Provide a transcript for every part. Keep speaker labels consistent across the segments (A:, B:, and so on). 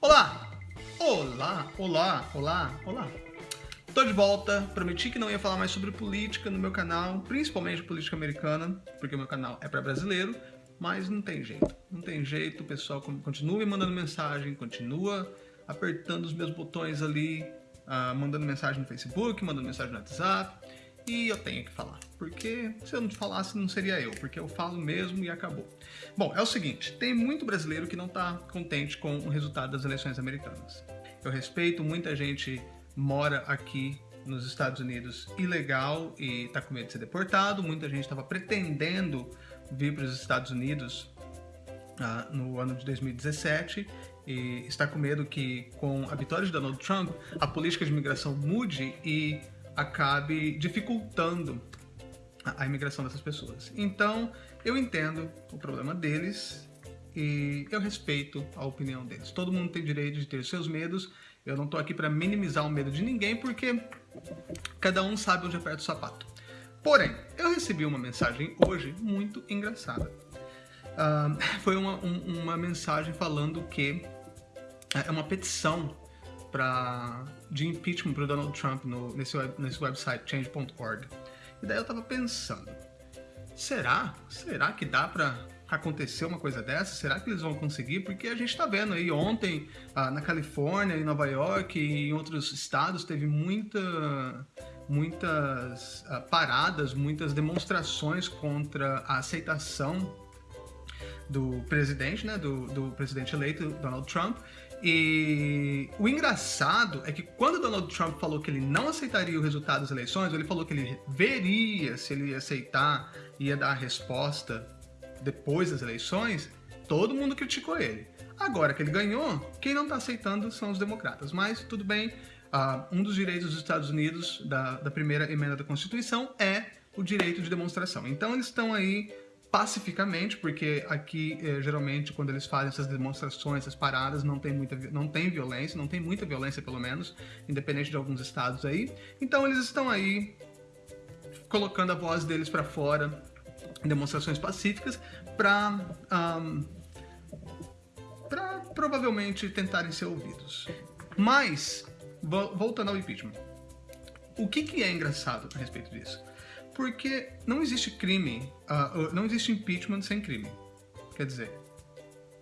A: Olá! Olá, olá, olá, olá! Tô de volta, prometi que não ia falar mais sobre política no meu canal, principalmente política americana, porque o meu canal é para brasileiro, mas não tem jeito. Não tem jeito, o pessoal continua me mandando mensagem, continua apertando os meus botões ali, uh, mandando mensagem no Facebook, mandando mensagem no WhatsApp, e eu tenho que falar, porque se eu não falasse não seria eu, porque eu falo mesmo e acabou. Bom, é o seguinte, tem muito brasileiro que não está contente com o resultado das eleições americanas. Eu respeito, muita gente mora aqui nos Estados Unidos ilegal e está com medo de ser deportado, muita gente estava pretendendo vir para os Estados Unidos uh, no ano de 2017 e está com medo que com a vitória de Donald Trump a política de imigração mude e acabe dificultando a, imigração dessas pessoas. Então, eu entendo o problema deles e eu respeito a opinião deles. Todo mundo tem direito de ter seus medos. Eu não estou aqui para minimizar o medo de ninguém, porque cada um sabe onde aperta o sapato. Porém, eu recebi uma mensagem hoje muito engraçada. Uh, foi uma, um, uma mensagem falando que é uma petição pra, de impeachment para Donald Trump no, nesse, nesse website change.org. E daí eu tava pensando, será? Será que dá para acontecer uma coisa dessa? Será que eles vão conseguir? Porque a gente está vendo aí ontem ah, na Califórnia, em Nova York e em outros estados teve muita, muitas ah, paradas, muitas demonstrações contra a aceitação do presidente, né, do, do presidente eleito Donald Trump e o engraçado é que quando Donald Trump falou que ele não aceitaria o resultado das eleições, ele falou que ele veria se ele ia aceitar, ia dar a resposta depois das eleições, todo mundo criticou ele. Agora que ele ganhou, quem não está aceitando são os democratas. Mas tudo bem, uh, um dos direitos dos Estados Unidos, da, da primeira emenda da Constituição, é o direito de demonstração. Então eles estão aí pacificamente, porque aqui eh, geralmente quando eles fazem essas demonstrações, essas paradas, não tem muita não tem violência, não tem muita violência pelo menos, independente de alguns estados aí. Então eles estão aí colocando a voz deles para fora em demonstrações pacíficas para um, para provavelmente tentarem ser ouvidos. Mas voltando ao impeachment, o que, que é engraçado a respeito disso? Porque não existe crime, uh, não existe impeachment sem crime. Quer dizer,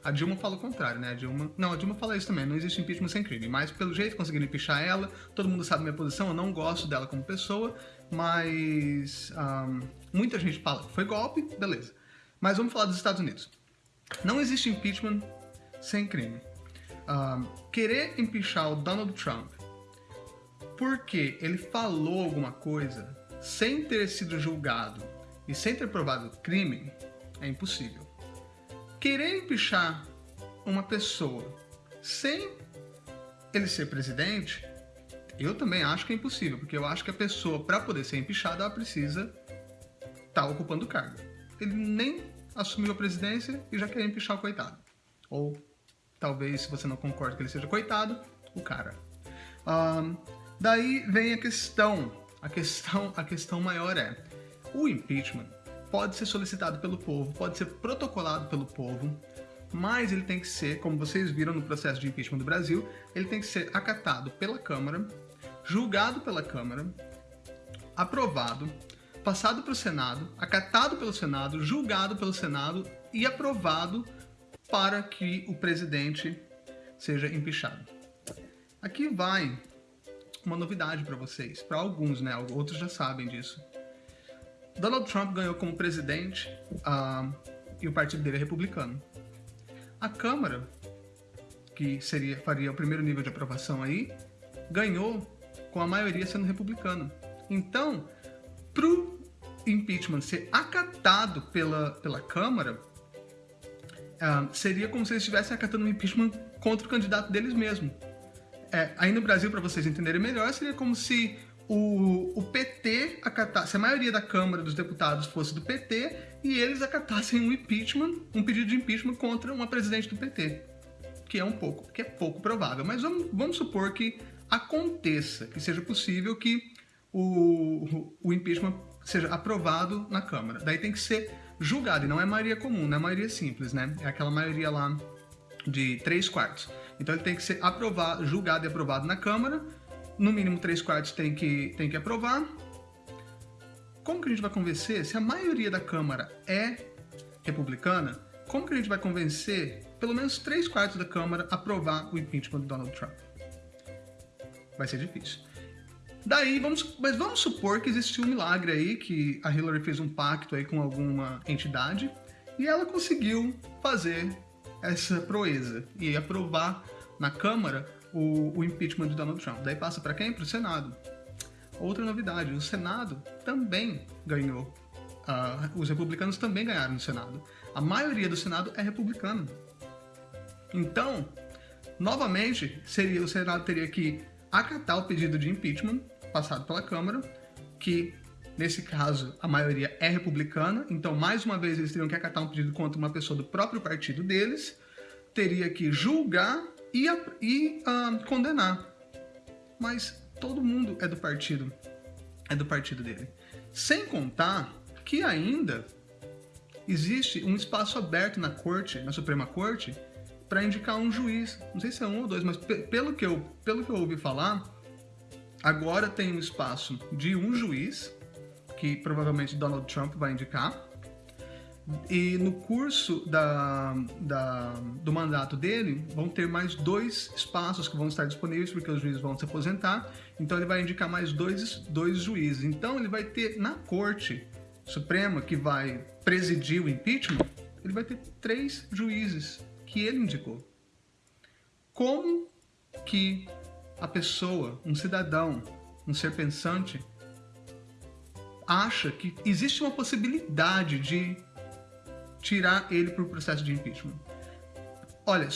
A: a Dilma fala o contrário, né? A Dilma... Não, a Dilma fala isso também, não existe impeachment sem crime. Mas pelo jeito conseguiram impeachar ela, todo mundo sabe minha posição, eu não gosto dela como pessoa, mas um, muita gente fala foi golpe, beleza. Mas vamos falar dos Estados Unidos. Não existe impeachment sem crime. Um, querer impeachar o Donald Trump porque ele falou alguma coisa sem ter sido julgado e sem ter provado crime, é impossível. Querer empichar uma pessoa sem ele ser presidente, eu também acho que é impossível, porque eu acho que a pessoa, para poder ser empichada, ela precisa estar tá ocupando o cargo. Ele nem assumiu a presidência e já quer empichar o coitado. Ou, talvez, se você não concorda que ele seja coitado, o cara. Um, daí vem a questão a questão, a questão maior é, o impeachment pode ser solicitado pelo povo, pode ser protocolado pelo povo, mas ele tem que ser, como vocês viram no processo de impeachment do Brasil, ele tem que ser acatado pela Câmara, julgado pela Câmara, aprovado, passado para o Senado, acatado pelo Senado, julgado pelo Senado e aprovado para que o presidente seja empichado. Aqui vai uma novidade para vocês, para alguns, né? Outros já sabem disso. Donald Trump ganhou como presidente uh, e o partido dele é republicano. A Câmara, que seria, faria o primeiro nível de aprovação aí, ganhou com a maioria sendo republicana. Então, pro impeachment ser acatado pela, pela Câmara, uh, seria como se eles estivessem acatando um impeachment contra o candidato deles mesmo. É, aí no Brasil, para vocês entenderem melhor, seria como se o, o PT acatasse, se a maioria da Câmara dos Deputados fosse do PT e eles acatassem um impeachment, um pedido de impeachment contra uma presidente do PT. Que é um pouco, que é pouco provável. Mas vamos, vamos supor que aconteça, que seja possível que o, o impeachment seja aprovado na Câmara. Daí tem que ser julgado, e não é maioria comum, não é maioria simples, né? É aquela maioria lá de três quartos. Então ele tem que ser aprovado, julgado e aprovado na Câmara. No mínimo três quartos tem que, tem que aprovar. Como que a gente vai convencer? Se a maioria da Câmara é republicana, como que a gente vai convencer pelo menos três quartos da Câmara a aprovar o impeachment do Donald Trump? Vai ser difícil. Daí, vamos, mas vamos supor que existiu um milagre aí, que a Hillary fez um pacto aí com alguma entidade e ela conseguiu fazer essa proeza e aprovar na Câmara o, o impeachment de Donald Trump. Daí passa para quem? Para o Senado. Outra novidade, o Senado também ganhou. Uh, os republicanos também ganharam no Senado. A maioria do Senado é republicano. Então, novamente, seria o Senado teria que acatar o pedido de impeachment passado pela Câmara, que nesse caso a maioria é republicana, então mais uma vez eles teriam que acatar um pedido contra uma pessoa do próprio partido deles, teria que julgar e, e uh, condenar. Mas todo mundo é do partido, é do partido dele. Sem contar que ainda existe um espaço aberto na corte, na Suprema Corte, para indicar um juiz. Não sei se é um ou dois, mas pelo que eu, pelo que eu ouvi falar, agora tem um espaço de um juiz que provavelmente Donald Trump vai indicar. E no curso da, da, do mandato dele, vão ter mais dois espaços que vão estar disponíveis, porque os juízes vão se aposentar. Então ele vai indicar mais dois, dois juízes. Então ele vai ter na corte suprema, que vai presidir o impeachment, ele vai ter três juízes que ele indicou. Como que a pessoa, um cidadão, um ser pensante, acha que existe uma possibilidade de tirar ele para o processo de impeachment? Olha,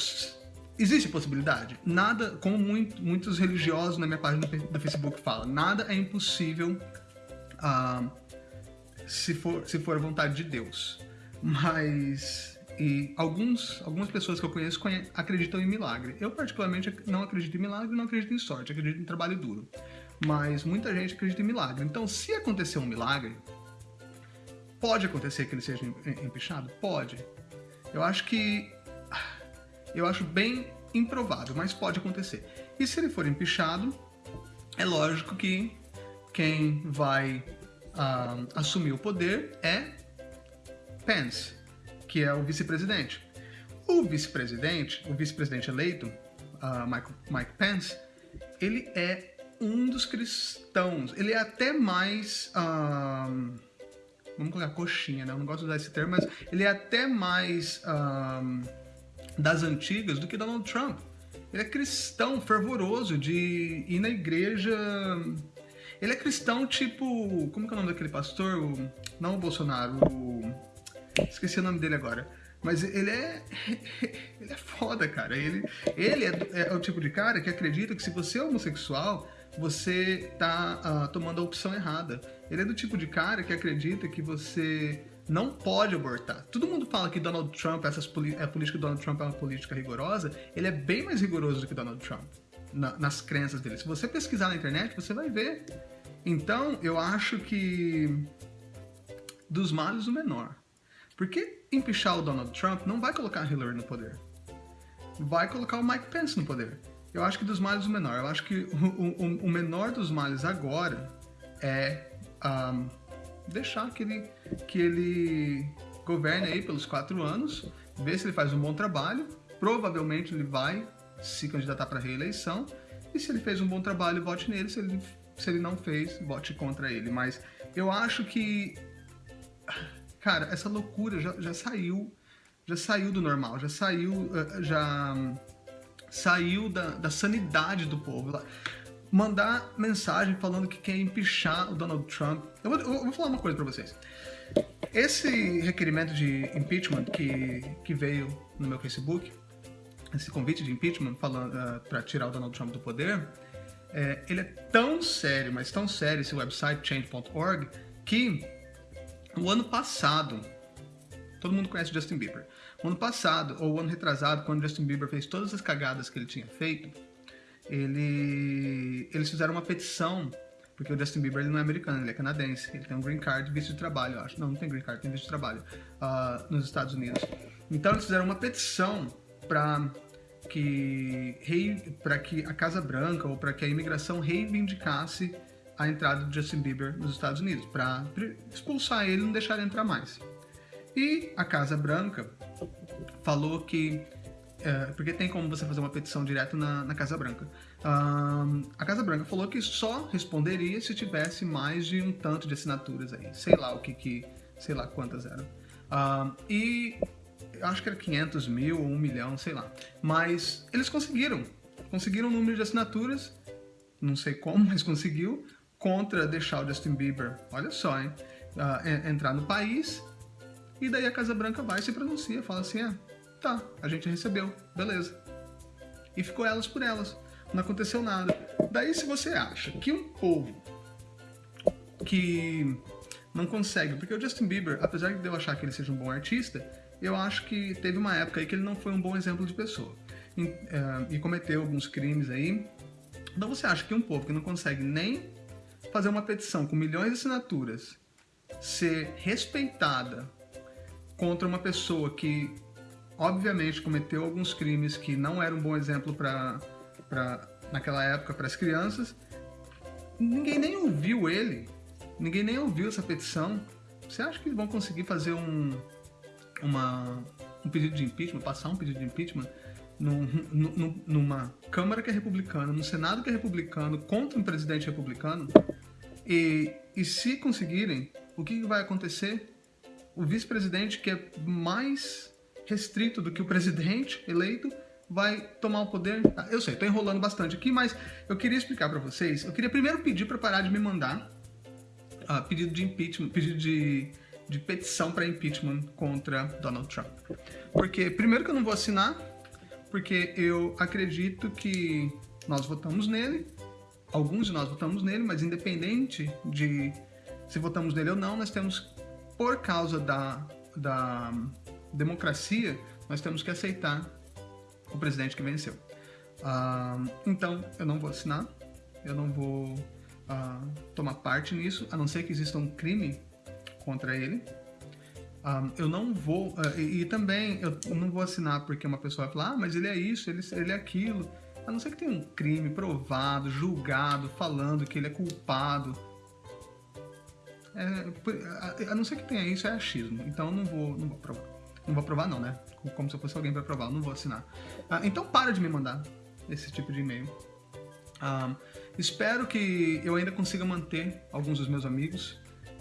A: existe possibilidade? Nada, como muito, muitos religiosos na minha página do Facebook falam, nada é impossível uh, se, for, se for a vontade de Deus. Mas e alguns, algumas pessoas que eu conheço acreditam em milagre. Eu, particularmente, não acredito em milagre, não acredito em sorte, acredito em trabalho duro. Mas muita gente acredita em milagre. Então, se acontecer um milagre, pode acontecer que ele seja empichado? Pode. Eu acho que. Eu acho bem improvável, mas pode acontecer. E se ele for empichado, é lógico que quem vai uh, assumir o poder é Pence que é o vice-presidente. O vice-presidente, o vice-presidente eleito, uh, Mike, Mike Pence, ele é um dos cristãos. Ele é até mais. Um, vamos colocar coxinha, né? Eu não gosto de usar esse termo, mas ele é até mais um, das antigas do que Donald Trump. Ele é cristão fervoroso de ir na igreja. Ele é cristão tipo. Como que é o nome daquele pastor? O, não o Bolsonaro, o. Esqueci o nome dele agora. Mas ele é. Ele é foda, cara. Ele, ele é, é, o tipo de cara que acredita que se você é homossexual, você tá uh, tomando a opção errada. Ele é do tipo de cara que acredita que você não pode abortar. Todo mundo fala que Donald Trump, essas, a política do Donald Trump é uma política rigorosa. Ele é bem mais rigoroso do que Donald Trump na, nas crenças dele. Se você pesquisar na internet, você vai ver. Então, eu acho que dos males o menor. Porque empichar o Donald Trump não vai colocar Hillary no poder. Vai colocar o Mike Pence no poder. Eu acho que dos males o menor. Eu acho que o, o, o menor dos males agora é um, deixar que ele, que ele governe aí pelos quatro anos, ver se ele faz um bom trabalho. Provavelmente ele vai se candidatar para reeleição. E se ele fez um bom trabalho, vote nele. Se ele, se ele não fez, vote contra ele. Mas eu acho que cara, essa loucura já, já saiu, já saiu do normal, já saiu, eh, já saiu da, da sanidade do povo. Mandar mensagem falando que quer empichar o Donald Trump. Eu vou, eu vou falar uma coisa para vocês. Esse requerimento de impeachment que, que veio no meu Facebook, esse convite de impeachment uh, eh, para tirar o Donald Trump do poder, é, ele é tão sério, mas tão sério esse website change.org que o ano passado, todo mundo conhece Justin Bieber. Ano passado, ou ano retrasado, quando Justin Bieber fez todas as cagadas que ele tinha feito, ele, eles fizeram uma petição, porque o Justin Bieber ele não é americano, ele é canadense. Ele tem um green card, visto de trabalho, eu acho. Não, não tem green card, tem visto de trabalho uh, nos Estados Unidos. Então eles fizeram uma petição para que para que a Casa Branca ou para que a imigração reivindicasse a entrada do Justin Bieber nos Estados Unidos, para expulsar ele e não deixar ele entrar mais. E a Casa Branca falou que é, porque tem como você fazer uma petição direto na, na Casa Branca. Um, a Casa Branca falou que só responderia se tivesse mais de um tanto de assinaturas aí. Sei lá o que que... sei lá quantas eram. Um, e acho que era 500 mil ou 1 milhão, sei lá. Mas eles conseguiram. Conseguiram um número de assinaturas, não sei como, mas conseguiu, contra deixar o Justin Bieber, olha só, hein, uh, entrar no país. E daí a Casa Branca vai e se pronuncia, fala assim, é, Tá, a gente recebeu, beleza. E ficou elas por elas. Não aconteceu nada. Daí se você acha que um povo que não consegue, porque o Justin Bieber, apesar de eu achar que ele seja um bom artista, eu acho que teve uma época aí que ele não foi um bom exemplo de pessoa. E, uh, e cometeu alguns crimes aí. Então você acha que um povo que não consegue nem fazer uma petição com milhões de assinaturas ser respeitada contra uma pessoa que obviamente cometeu alguns crimes que não eram um bom exemplo para naquela época para as crianças. Ninguém nem ouviu ele, ninguém nem ouviu essa petição. Você acha que vão conseguir fazer um, uma, um pedido de impeachment, passar um pedido de impeachment num, num, numa Câmara que é republicana, num Senado que é republicano, contra um presidente republicano? E, e se conseguirem, o que vai acontecer? O vice-presidente que é mais restrito do que o presidente eleito vai tomar o poder. Ah, eu sei, estou enrolando bastante aqui, mas eu queria explicar para vocês. Eu queria primeiro pedir para parar de me mandar uh, pedido de impeachment, pedido de, de petição para impeachment contra Donald Trump. Porque, primeiro, que eu não vou assinar, porque eu acredito que nós votamos nele, alguns de nós votamos nele, mas independente de se votamos nele ou não, nós temos, por causa da, da democracia, nós temos que aceitar o presidente que venceu. Uh, então, eu não vou assinar, eu não vou uh, tomar parte nisso, a não ser que exista um crime contra ele. Uh, eu não vou, e, e, também eu não vou assinar porque uma pessoa vai falar, ah, mas ele é isso, ele, ele é aquilo. A não ser que tenha um crime provado, julgado, falando que ele é culpado. É, a, não ser que tenha isso, é achismo. Então eu não vou, não vou provar. Não vou aprovar não, né? Como se eu fosse alguém para aprovar, não vou assinar. Ah, então para de me mandar esse tipo de e-mail. Ah, espero que eu ainda consiga manter alguns dos meus amigos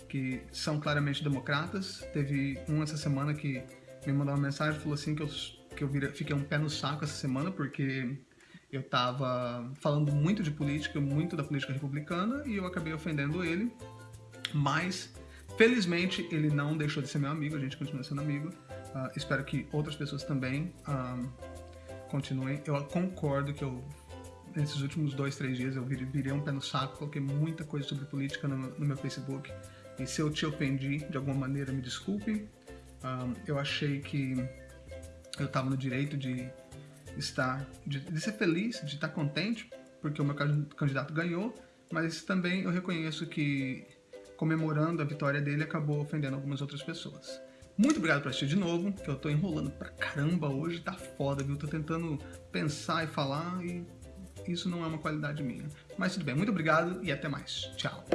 A: que são claramente democratas. Teve um essa semana que me mandou uma mensagem falou assim que eu, que eu vira, fiquei um pé no saco essa semana porque eu tava falando muito de política, muito da política republicana e eu acabei ofendendo ele. Mas, felizmente, ele não deixou de ser meu amigo, a gente continua sendo amigo. Uh, espero que outras pessoas também um, continuem. Eu concordo que eu, nesses últimos dois, três dias, eu virei um pé no saco, coloquei muita coisa sobre política no, no meu Facebook. E se eu te ofendi de alguma maneira, me desculpe. Um, eu achei que eu estava no direito de estar, de, de, ser feliz, de estar contente, porque o meu candidato ganhou, mas também eu reconheço que comemorando a vitória dele acabou ofendendo algumas outras pessoas. Muito obrigado por assistir de novo, que eu tô enrolando pra caramba hoje, tá foda, viu? Tô tentando pensar e falar e isso não é uma qualidade minha. Mas tudo bem, muito obrigado e até mais. Tchau.